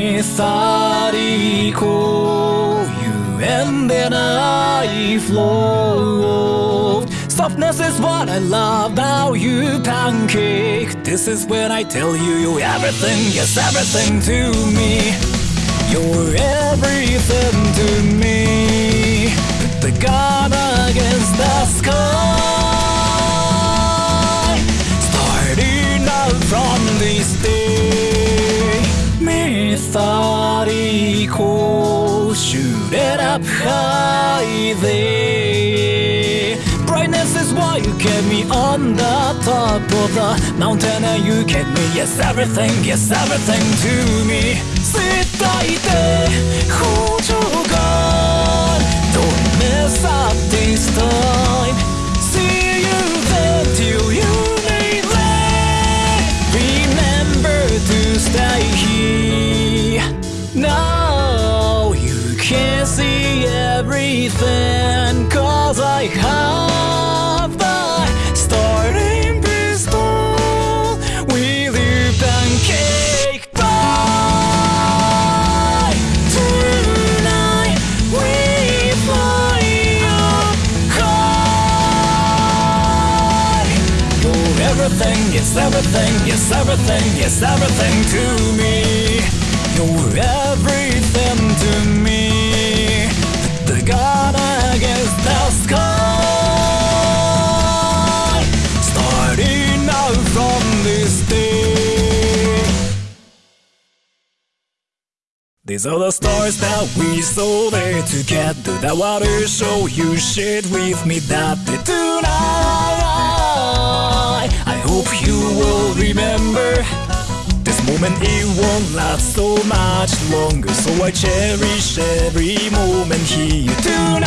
methodical. You ended I flow. Softness is what I love about you, pancake. This is when I tell you you're everything, yes, everything to me. You're everything to me. Put the gun against the sky. Starting out from this day. up high there. Brightness is why you kept me on the top of the mountain and you kept me. Yes, everything, yes, everything to me. 伝えて補助が Don't mess up this time Everything, yes everything, it's everything, it's everything to me You're everything to me The God against the sky Starting out from this day These are the stars that we saw there together. That water show you shared with me that day tonight. Moment. It won't last so much longer, so I cherish every moment here tonight.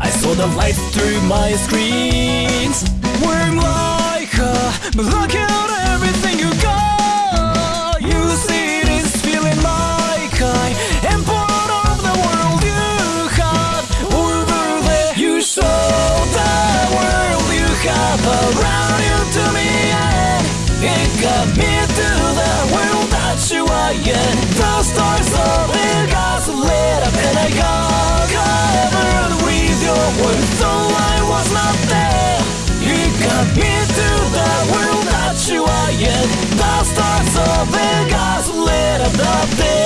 I saw the lights through my screens. We're like, uh, but look are. The stars of the got lit up, and I got covered with your words, though I was not there. You got me to the world that you are in. The stars of Vegas lit up the day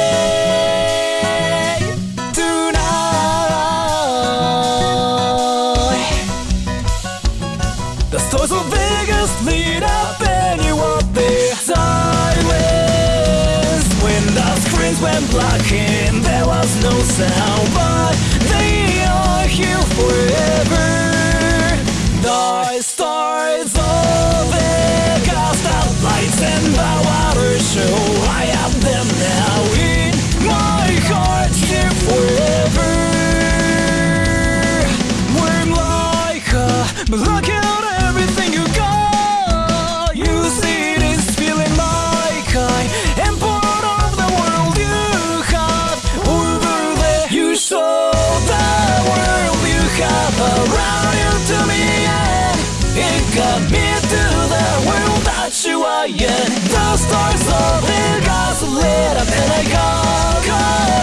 no of Vegas lit up, and I got covered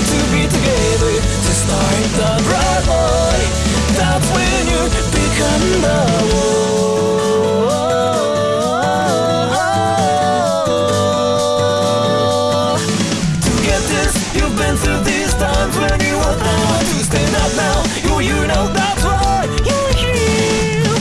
to be together To start the bright light. That's when you become the one. To get this, you've been through these times When you were now to stand up now You, you know that's why you're here.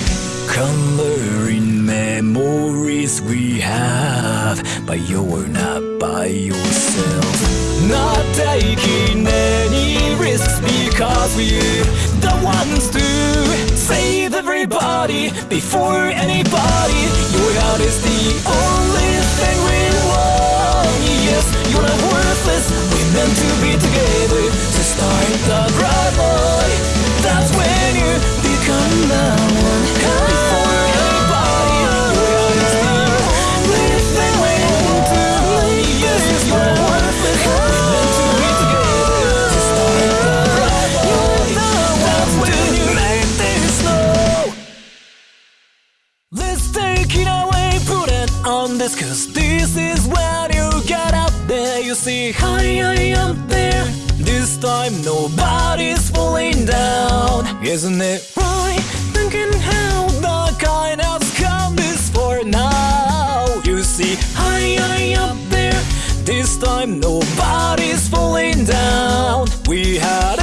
Coloring memories we have But you're not by yourself. Not taking any risks because we're the ones to save everybody before anybody. Your heart is the only thing we want. Yes, you're not worthless. We're meant to be together to start the right boy. That's when you become the one. this time nobody's falling down. We had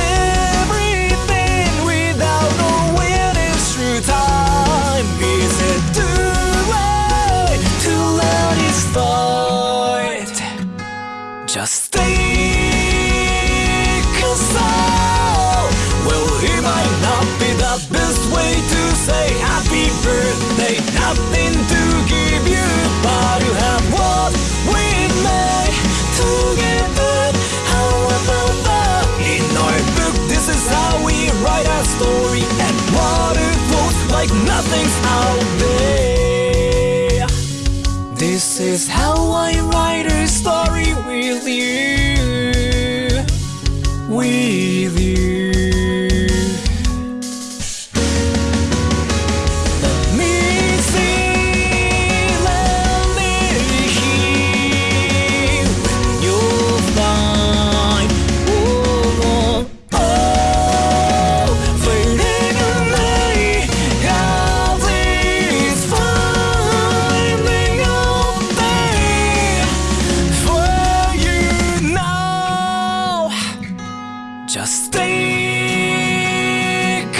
Just stick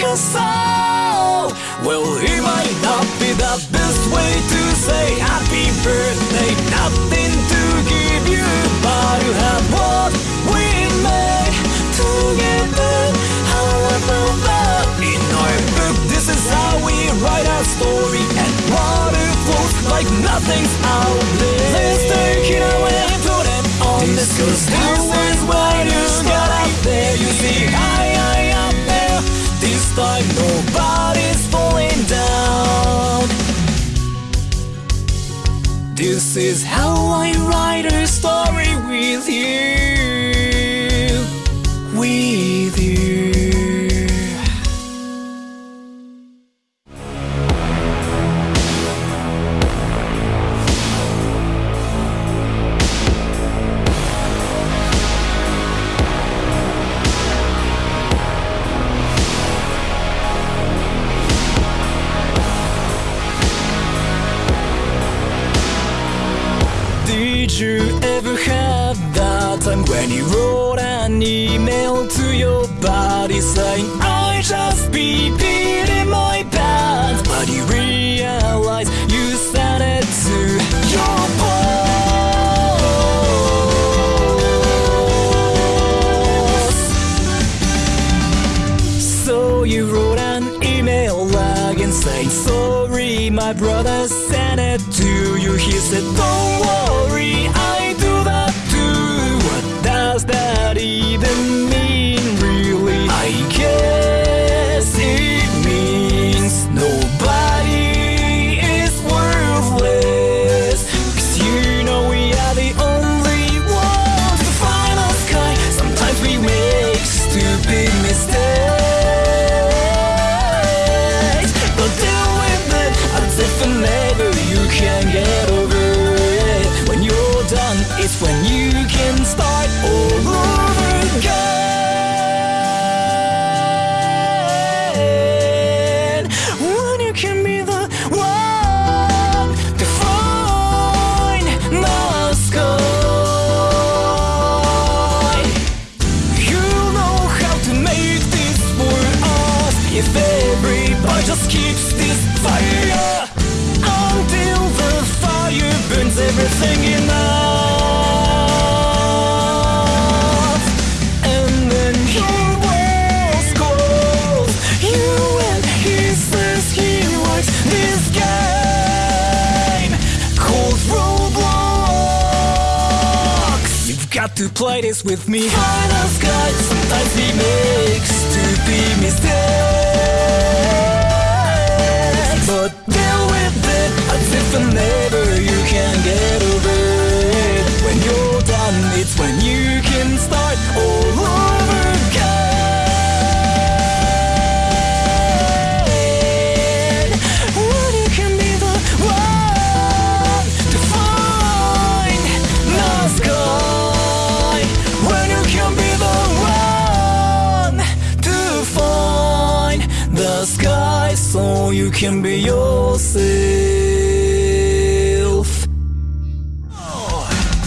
us out. Well, it might not be the best way to say happy birthday. Nothing to give you, but you have what we made together. How about that? In our book, this is how we write our story, and water flows like nothing's out there. Let's take it away and put it on this, this like nobody's falling down. This is how I write a story with you. We my brother sent it to you. He said. Fire. Until the fire burns everything in And then he was cold You and his says he likes this game Called Roblox. You've got to play this with me. Find us guys, sometimes we make stupid mistakes but deal with it. As if never you can get over it. When you're done it's when you can start can be yourself.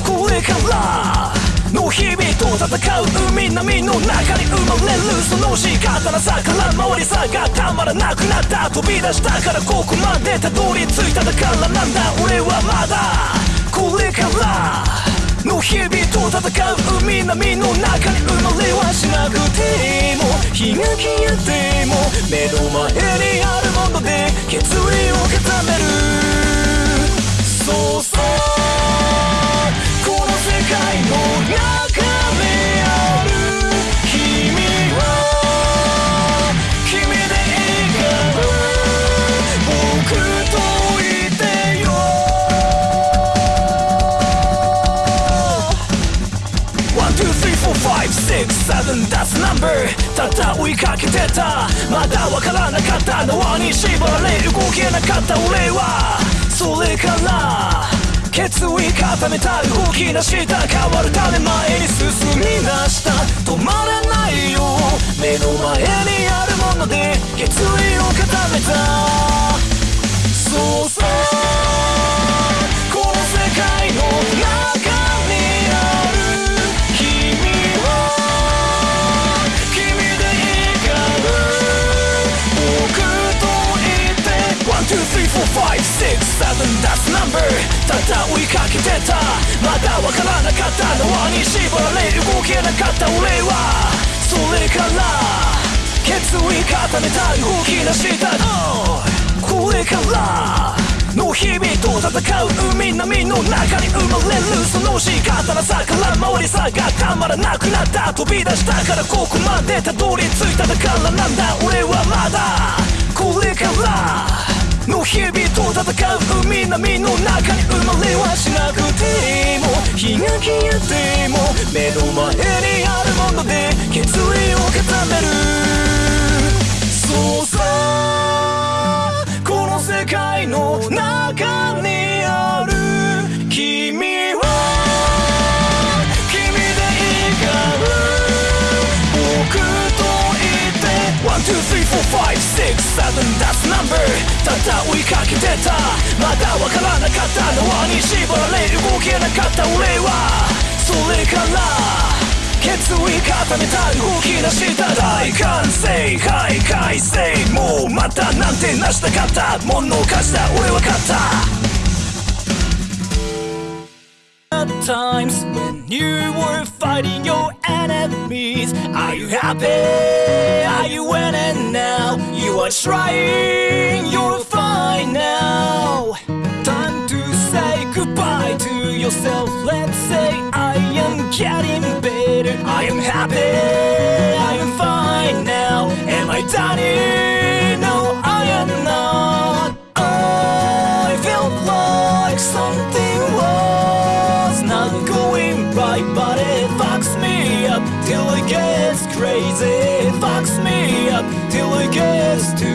これからの日々と戦う海波の中に生まれるその仕方なさから回りさがたまらなくなった飛び出したからここまでたどり着いただからなんだ俺はまだこれからの日々と戦う海波の中に生まれはしなくても日が消えても目の前にあるもので決意を固める。そうそう。この世界の中 six, seven, that's number. ただ追いかけてた。まだわからなかった縄に縛られ動けなかった俺は。それから決意固めた動き出した変わるため前に進み出した。止まらないよ。目の前にあるもので決意を固めた。567 That's number. ただ追いかけてた。まだわからなかったのはに縛られ動けなかった俺は。それから決意固めた動き出した、oh! これからの日々と戦う海波の中に生まれるその仕方のさから回りさがたまらなくなった。飛び出したからここまでたどり着いた。だからなんだ俺はまだ。これから。の日々と戦う海波の中に生まれはしなくても日が消えても目の前にあるもので決意を固めるそうさこの世界の中にある君は君でいいから。僕といて One, two, three, four, five, six, seven, that's number ただ追いかけてたまだわからなかった縄に縛られ動けなかった俺はそれから決意固めた動き出した大歓声はい。快晴もうまたなんてなしたかったものかした俺は勝った Times when you were fighting your enemies Are you happy? Are you winning now? You are trying, you're fine now Time to say goodbye to yourself Let's say I am getting better I am happy, I am fine now Am I done? No, to